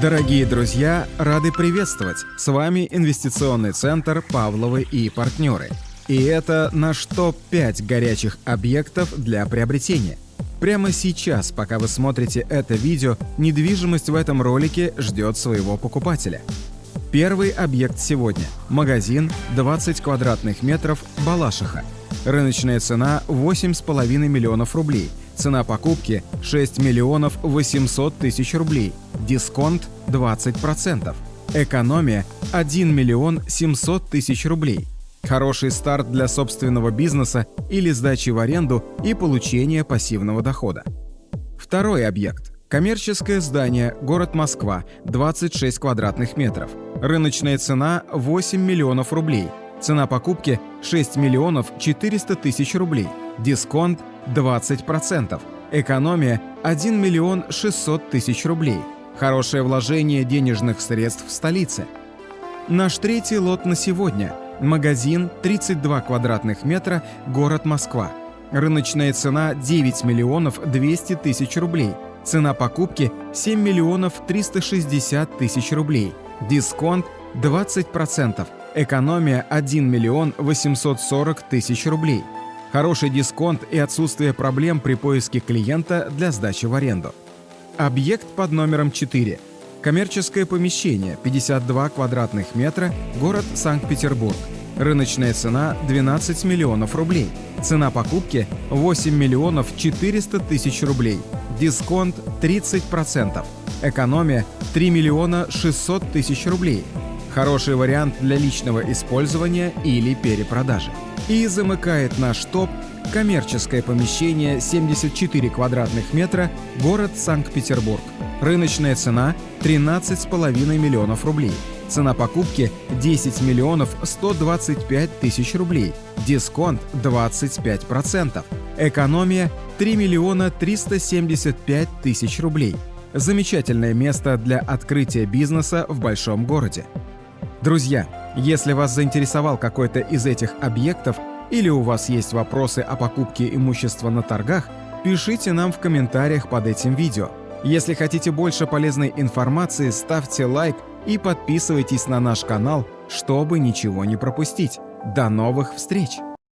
Дорогие друзья, рады приветствовать! С вами инвестиционный центр «Павловы и партнеры». И это наш топ-5 горячих объектов для приобретения. Прямо сейчас, пока вы смотрите это видео, недвижимость в этом ролике ждет своего покупателя. Первый объект сегодня – магазин 20 квадратных метров Балашиха. Рыночная цена 8,5 миллионов рублей – Цена покупки 6 миллионов 800 тысяч рублей. Дисконт 20%. Экономия 1 миллион 700 тысяч рублей. Хороший старт для собственного бизнеса или сдачи в аренду и получения пассивного дохода. Второй объект. Коммерческое здание, город Москва, 26 квадратных метров. Рыночная цена 8 миллионов рублей. Цена покупки 6 миллионов 400 тысяч рублей. Дисконт 20%. Экономия 1 миллион 600 тысяч рублей. Хорошее вложение денежных средств в столице. Наш третий лот на сегодня. Магазин 32 квадратных метра, город Москва. Рыночная цена 9 миллионов 200 тысяч рублей. Цена покупки 7 миллионов 360 тысяч рублей. Дисконт 20%. Экономия 1 миллион 840 тысяч рублей хороший дисконт и отсутствие проблем при поиске клиента для сдачи в аренду. Объект под номером 4. Коммерческое помещение, 52 квадратных метра, город Санкт-Петербург. Рыночная цена 12 миллионов рублей. Цена покупки 8 миллионов 400 тысяч рублей. Дисконт 30%. Экономия 3 миллиона 600 тысяч рублей. Хороший вариант для личного использования или перепродажи. И замыкает наш топ коммерческое помещение 74 квадратных метра, город Санкт-Петербург. Рыночная цена 13,5 миллионов рублей. Цена покупки 10 миллионов 125 тысяч рублей. Дисконт 25%. Экономия 3 миллиона 375 тысяч рублей. Замечательное место для открытия бизнеса в большом городе. Друзья, если вас заинтересовал какой-то из этих объектов или у вас есть вопросы о покупке имущества на торгах, пишите нам в комментариях под этим видео. Если хотите больше полезной информации, ставьте лайк и подписывайтесь на наш канал, чтобы ничего не пропустить. До новых встреч!